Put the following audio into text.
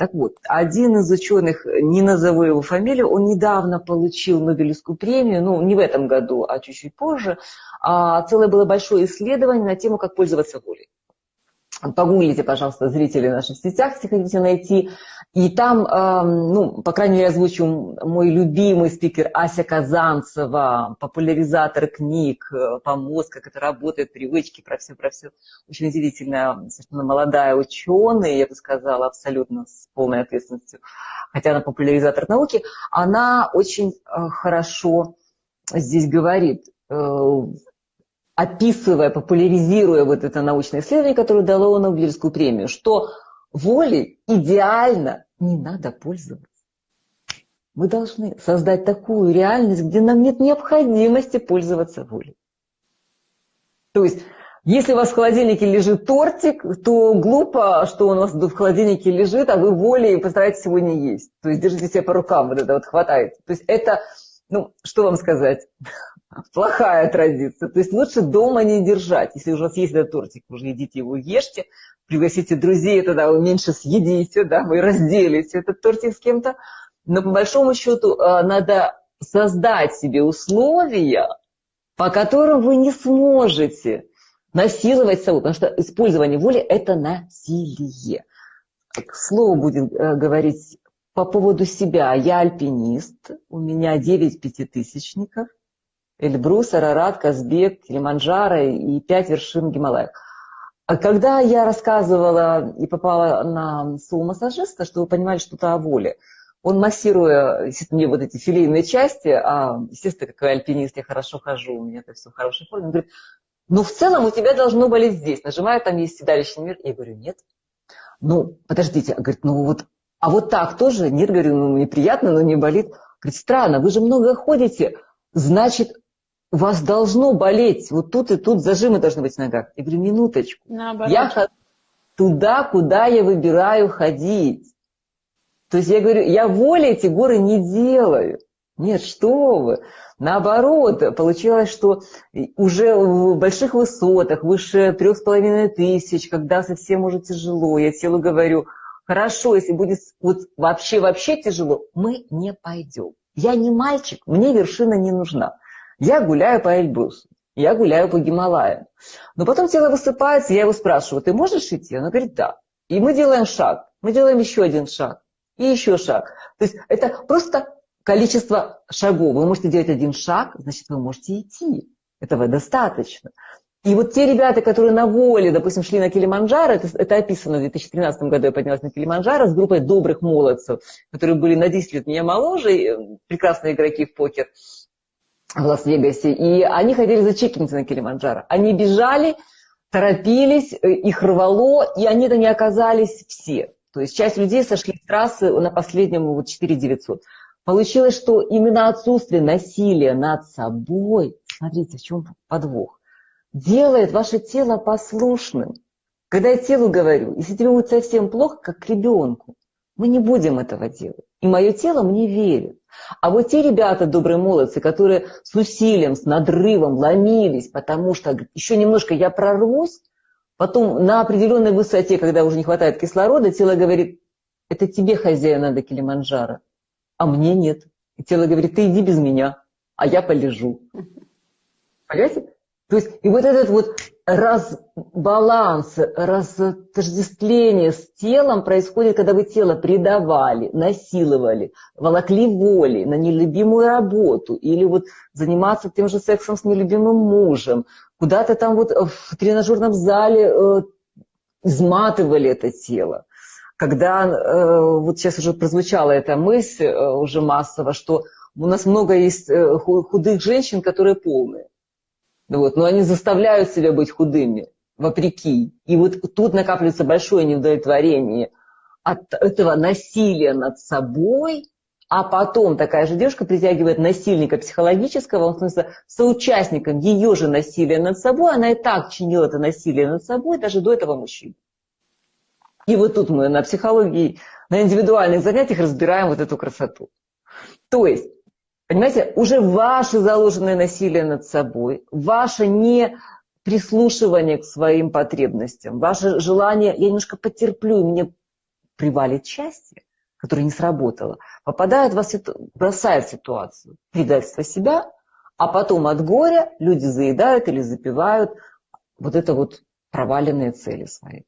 Так вот, один из ученых, не назову его фамилию, он недавно получил Нобелевскую премию, ну, не в этом году, а чуть-чуть позже. А целое было большое исследование на тему, как пользоваться волей. Погуглите, пожалуйста, зрители в наших сетях, если хотите найти. И там, ну, по крайней мере, озвучу мой любимый спикер Ася Казанцева, популяризатор книг э, по мозгу, как это работает, привычки, про все, про все. Очень удивительная, совершенно молодая ученая, я бы сказала, абсолютно с полной ответственностью, хотя она популяризатор науки, она очень э, хорошо здесь говорит, э, описывая, популяризируя вот это научное исследование, которое дало Нобелевскую премию, что волей идеально не надо пользоваться. Мы должны создать такую реальность, где нам нет необходимости пользоваться волей. То есть, если у вас в холодильнике лежит тортик, то глупо, что он у вас в холодильнике лежит, а вы волей постараетесь его не есть. То есть держите себя по рукам, вот это вот хватает. То есть это, ну, что вам сказать? плохая традиция. То есть лучше дома не держать. Если у вас есть этот тортик, уже едите его, ешьте, пригласите друзей, тогда вы меньше съедите, да, вы разделите этот тортик с кем-то. Но по большому счету э, надо создать себе условия, по которым вы не сможете насиловать собой, потому что использование воли – это насилие. К слову будем э, говорить по поводу себя. Я альпинист, у меня 9 пятитысячников – Эльбрус, Арарат, Казбек, Килиманджаро и пять вершин Гималаев. А когда я рассказывала и попала на зоомассажиста, что вы понимали что-то о воле, он массируя, мне вот эти филейные части, а, естественно, как альпинист, я хорошо хожу, у меня это все в хорошей форме, он говорит, ну, в целом у тебя должно болеть здесь. Нажимаю, там есть седалищный мир. Я говорю, нет. Ну, подождите. Говорит, ну вот, а вот так тоже? Нет, говорю, ну, неприятно, но не болит. Говорит, странно, вы же много ходите. Значит, у вас должно болеть, вот тут и тут зажимы должны быть в ногах. Я говорю, минуточку. Наоборот. Я хожу туда, куда я выбираю ходить. То есть я говорю, я волей эти горы не делаю. Нет, что вы. Наоборот, получилось, что уже в больших высотах, выше трех с половиной тысяч, когда совсем уже тяжело, я телу говорю, хорошо, если будет вот вообще-вообще тяжело, мы не пойдем. Я не мальчик, мне вершина не нужна. Я гуляю по Эльбрусу, я гуляю по Гималаям. Но потом тело высыпается, я его спрашиваю, ты можешь идти? Она говорит, да. И мы делаем шаг, мы делаем еще один шаг, и еще шаг. То есть это просто количество шагов. Вы можете делать один шаг, значит, вы можете идти. Этого достаточно. И вот те ребята, которые на воле, допустим, шли на Килиманджаро, это, это описано в 2013 году, я поднялась на Килиманджаро с группой добрых молодцев, которые были на 10 лет меня моложе, прекрасные игроки в покер в Лас-Вегасе, и они хотели зачекиниться на Килиманджаро. Они бежали, торопились, э, их рвало, и они-то не оказались все. То есть часть людей сошли с трассы на последнем вот 4900. Получилось, что именно отсутствие насилия над собой, смотрите, в чем подвох, делает ваше тело послушным. Когда я телу говорю, если тебе будет совсем плохо, как к ребенку, мы не будем этого делать. И мое тело мне верит. А вот те ребята, добрые молодцы, которые с усилием, с надрывом ломились, потому что еще немножко я прорвусь, потом на определенной высоте, когда уже не хватает кислорода, тело говорит, это тебе, хозяин, надо Килиманджаро, а мне нет. И тело говорит, ты иди без меня, а я полежу. Понимаете? То есть, и вот этот вот разбаланс, разотождествление с телом происходит, когда вы тело предавали, насиловали, волокли волей на нелюбимую работу или вот заниматься тем же сексом с нелюбимым мужем, куда-то там вот в тренажерном зале э, изматывали это тело. Когда э, вот сейчас уже прозвучала эта мысль э, уже массово, что у нас много есть э, худых женщин, которые полные. Вот, но они заставляют себя быть худыми, вопреки. И вот тут накапливается большое неудовлетворение от этого насилия над собой, а потом такая же девушка притягивает насильника психологического, в смысле соучастником ее же насилия над собой, она и так чинила это насилие над собой даже до этого мужчины. И вот тут мы на психологии, на индивидуальных занятиях разбираем вот эту красоту. То есть Понимаете, уже ваше заложенное насилие над собой, ваше не прислушивание к своим потребностям, ваше желание, я немножко потерплю, мне привалит счастье, которое не сработало, попадает в ситу... бросает ситуацию предательства себя, а потом от горя люди заедают или запивают вот это вот проваленные цели свои.